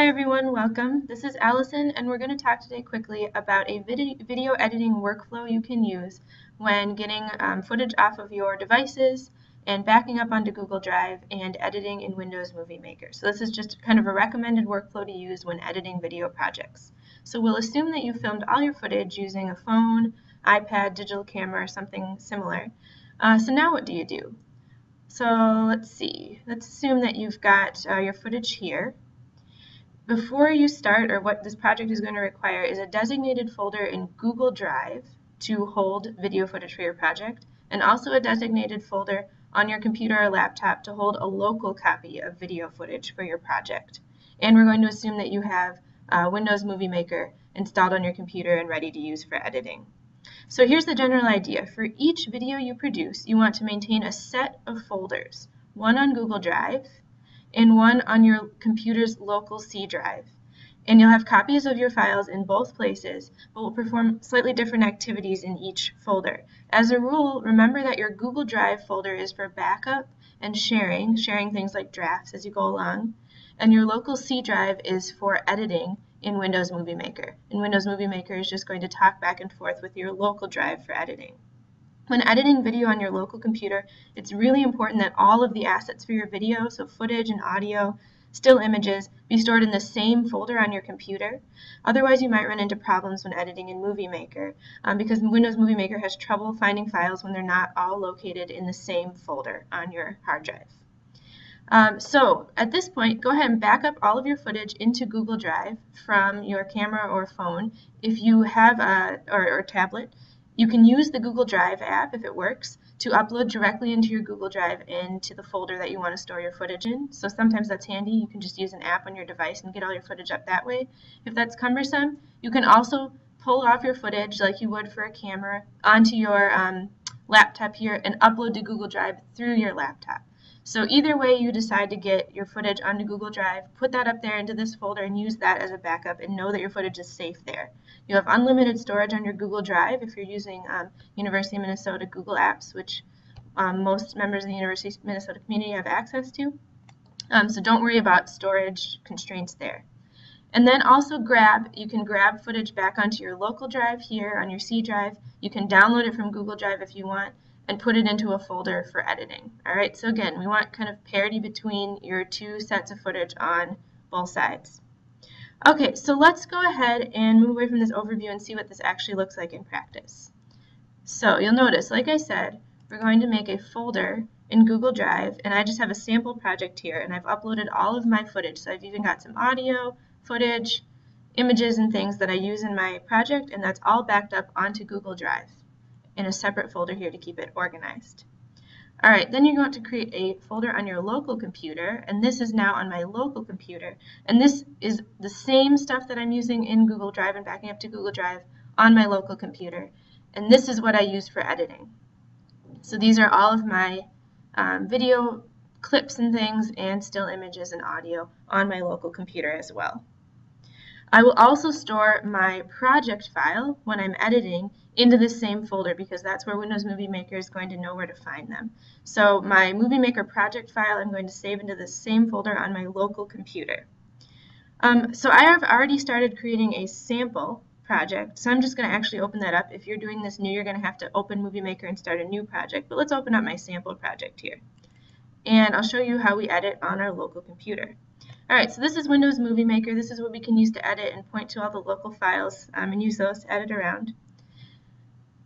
Hi everyone, welcome. This is Allison and we're going to talk today quickly about a video editing workflow you can use when getting um, footage off of your devices and backing up onto Google Drive and editing in Windows Movie Maker. So this is just kind of a recommended workflow to use when editing video projects. So we'll assume that you filmed all your footage using a phone, iPad, digital camera, or something similar. Uh, so now what do you do? So let's see. Let's assume that you've got uh, your footage here. Before you start, or what this project is going to require, is a designated folder in Google Drive to hold video footage for your project, and also a designated folder on your computer or laptop to hold a local copy of video footage for your project. And we're going to assume that you have uh, Windows Movie Maker installed on your computer and ready to use for editing. So here's the general idea. For each video you produce, you want to maintain a set of folders, one on Google Drive, and one on your computer's local C drive. And you'll have copies of your files in both places, but will perform slightly different activities in each folder. As a rule, remember that your Google Drive folder is for backup and sharing, sharing things like drafts as you go along, and your local C drive is for editing in Windows Movie Maker. And Windows Movie Maker is just going to talk back and forth with your local drive for editing. When editing video on your local computer, it's really important that all of the assets for your video, so footage and audio, still images, be stored in the same folder on your computer. Otherwise, you might run into problems when editing in Movie Maker um, because Windows Movie Maker has trouble finding files when they're not all located in the same folder on your hard drive. Um, so at this point, go ahead and back up all of your footage into Google Drive from your camera or phone. If you have a, or, or tablet, you can use the Google Drive app, if it works, to upload directly into your Google Drive into the folder that you want to store your footage in. So sometimes that's handy. You can just use an app on your device and get all your footage up that way. If that's cumbersome, you can also pull off your footage like you would for a camera onto your um, laptop here and upload to Google Drive through your laptop. So either way you decide to get your footage onto Google Drive, put that up there into this folder and use that as a backup and know that your footage is safe there. You have unlimited storage on your Google Drive if you're using um, University of Minnesota Google Apps, which um, most members of the University of Minnesota community have access to. Um, so don't worry about storage constraints there. And then also grab, you can grab footage back onto your local drive here on your C drive. You can download it from Google Drive if you want and put it into a folder for editing. All right, so again, we want kind of parity between your two sets of footage on both sides. Okay, so let's go ahead and move away from this overview and see what this actually looks like in practice. So you'll notice, like I said, we're going to make a folder in Google Drive, and I just have a sample project here, and I've uploaded all of my footage. So I've even got some audio, footage, images, and things that I use in my project, and that's all backed up onto Google Drive in a separate folder here to keep it organized. All right, then you're going to create a folder on your local computer, and this is now on my local computer. And this is the same stuff that I'm using in Google Drive and backing up to Google Drive on my local computer. And this is what I use for editing. So these are all of my um, video clips and things and still images and audio on my local computer as well. I will also store my project file when I'm editing into the same folder because that's where Windows Movie Maker is going to know where to find them. So my Movie Maker project file I'm going to save into the same folder on my local computer. Um, so I have already started creating a sample project, so I'm just going to actually open that up. If you're doing this new, you're going to have to open Movie Maker and start a new project, but let's open up my sample project here. And I'll show you how we edit on our local computer. Alright, so this is Windows Movie Maker. This is what we can use to edit and point to all the local files um, and use those to edit around.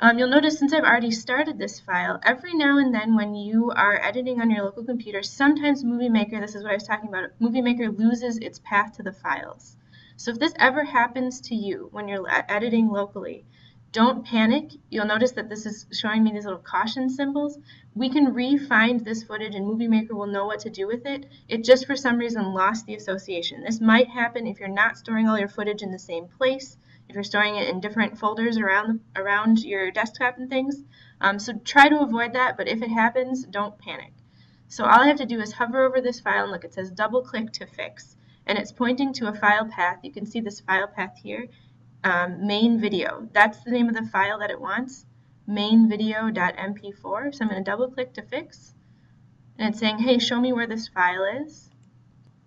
Um, you'll notice since I've already started this file, every now and then when you are editing on your local computer, sometimes Movie Maker, this is what I was talking about, Movie Maker loses its path to the files. So if this ever happens to you when you're editing locally, don't panic. You'll notice that this is showing me these little caution symbols. We can re-find this footage and Movie Maker will know what to do with it. It just for some reason lost the association. This might happen if you're not storing all your footage in the same place, if you're storing it in different folders around, around your desktop and things. Um, so try to avoid that, but if it happens, don't panic. So all I have to do is hover over this file and look, it says double click to fix. And it's pointing to a file path. You can see this file path here um, main video. That's the name of the file that it wants, mainvideo.mp4. So I'm going to double click to fix. And it's saying, hey, show me where this file is.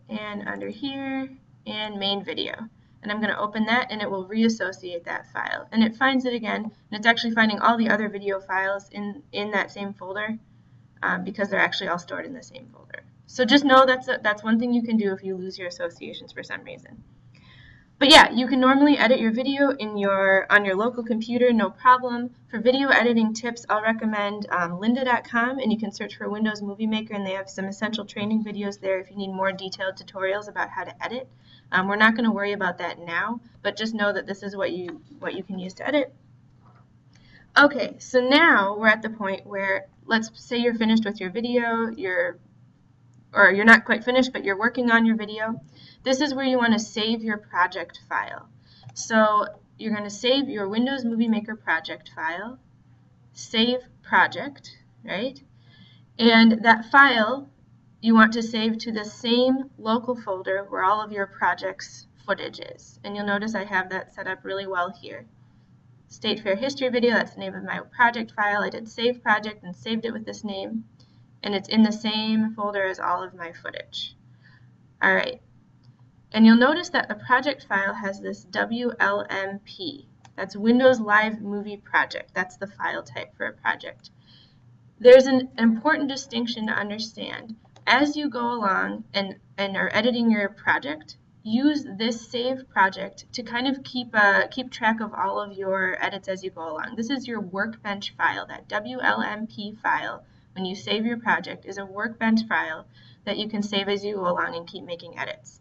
And under here, and main video. And I'm going to open that and it will reassociate that file. And it finds it again, and it's actually finding all the other video files in, in that same folder um, because they're actually all stored in the same folder. So just know that's, a, that's one thing you can do if you lose your associations for some reason. But yeah, you can normally edit your video in your on your local computer, no problem. For video editing tips, I'll recommend um, lynda.com, and you can search for Windows Movie Maker, and they have some essential training videos there if you need more detailed tutorials about how to edit. Um, we're not going to worry about that now, but just know that this is what you what you can use to edit. Okay, so now we're at the point where let's say you're finished with your video, you're or you're not quite finished, but you're working on your video. This is where you want to save your project file. So you're going to save your Windows Movie Maker project file, save project, right? And that file you want to save to the same local folder where all of your project's footage is. And you'll notice I have that set up really well here. State Fair History Video, that's the name of my project file. I did save project and saved it with this name. And it's in the same folder as all of my footage. All right, and you'll notice that the project file has this WLMP. That's Windows Live Movie Project. That's the file type for a project. There's an important distinction to understand. As you go along and, and are editing your project, use this save project to kind of keep uh, keep track of all of your edits as you go along. This is your workbench file. That WLMP file, when you save your project, is a workbench file that you can save as you go along and keep making edits.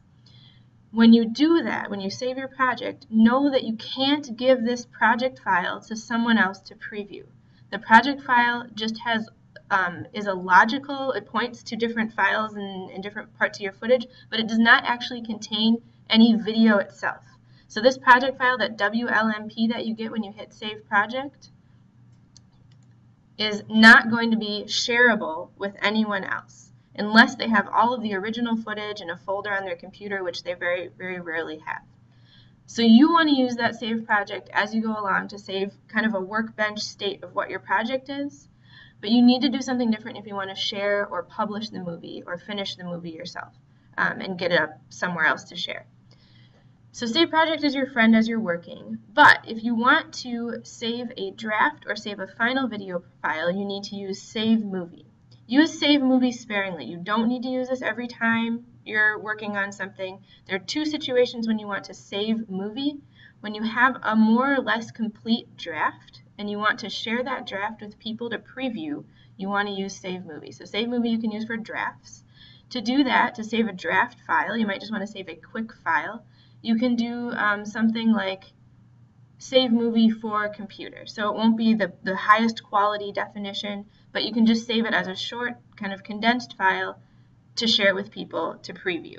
When you do that, when you save your project, know that you can't give this project file to someone else to preview. The project file just has um, is a logical, it points to different files and, in different parts of your footage, but it does not actually contain any video itself. So this project file, that WLMP that you get when you hit Save Project, is not going to be shareable with anyone else unless they have all of the original footage in a folder on their computer, which they very, very rarely have. So you want to use that save project as you go along to save kind of a workbench state of what your project is, but you need to do something different if you want to share or publish the movie or finish the movie yourself um, and get it up somewhere else to share. So Save Project is your friend as you're working, but if you want to save a draft or save a final video file, you need to use Save Movie. Use save movie sparingly. You don't need to use this every time you're working on something. There are two situations when you want to save movie. When you have a more or less complete draft and you want to share that draft with people to preview, you want to use save movie. So save movie you can use for drafts. To do that, to save a draft file, you might just want to save a quick file. You can do um, something like save movie for computer. So it won't be the, the highest quality definition, but you can just save it as a short kind of condensed file to share it with people to preview.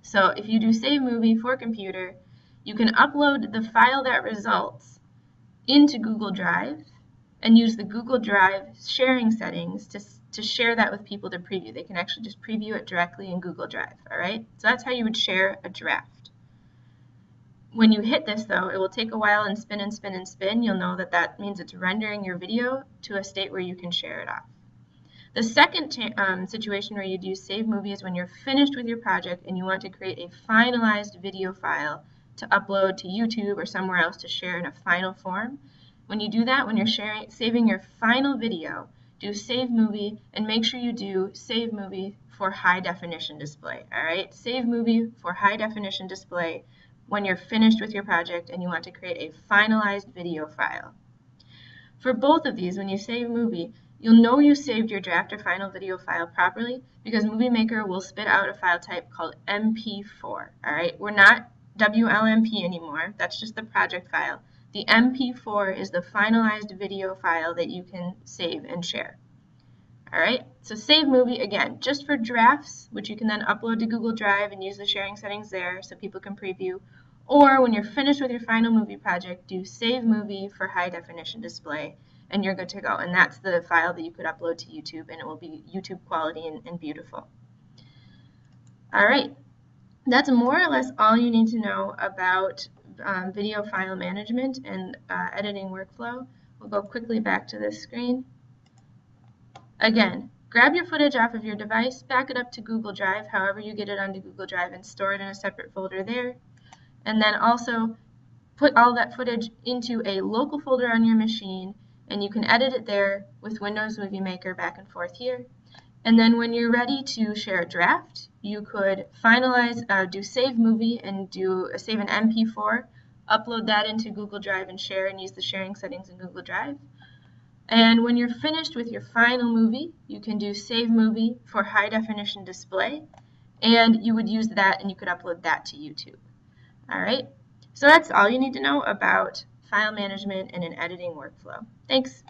So if you do save movie for computer, you can upload the file that results into Google Drive and use the Google Drive sharing settings to, to share that with people to preview. They can actually just preview it directly in Google Drive, all right? So that's how you would share a draft. When you hit this though, it will take a while and spin and spin and spin. You'll know that that means it's rendering your video to a state where you can share it off. The second um, situation where you'd use Save Movie is when you're finished with your project and you want to create a finalized video file to upload to YouTube or somewhere else to share in a final form. When you do that, when you're sharing, saving your final video, do Save Movie and make sure you do Save Movie for high definition display. All right, Save Movie for high definition display when you're finished with your project and you want to create a finalized video file. For both of these, when you save movie, you'll know you saved your draft or final video file properly because Movie Maker will spit out a file type called MP4. All right, we're not WLMP anymore. That's just the project file. The MP4 is the finalized video file that you can save and share. All right, so save movie again, just for drafts, which you can then upload to Google Drive and use the sharing settings there so people can preview. Or when you're finished with your final movie project, do save movie for high definition display and you're good to go. And that's the file that you could upload to YouTube and it will be YouTube quality and, and beautiful. All right, that's more or less all you need to know about um, video file management and uh, editing workflow. We'll go quickly back to this screen. Again, grab your footage off of your device, back it up to Google Drive, however you get it onto Google Drive, and store it in a separate folder there. And then also put all that footage into a local folder on your machine, and you can edit it there with Windows Movie Maker back and forth here. And then when you're ready to share a draft, you could finalize, uh, do save movie and do uh, save an MP4, upload that into Google Drive and share and use the sharing settings in Google Drive. And when you're finished with your final movie, you can do save movie for high definition display, and you would use that and you could upload that to YouTube. All right, so that's all you need to know about file management and an editing workflow. Thanks.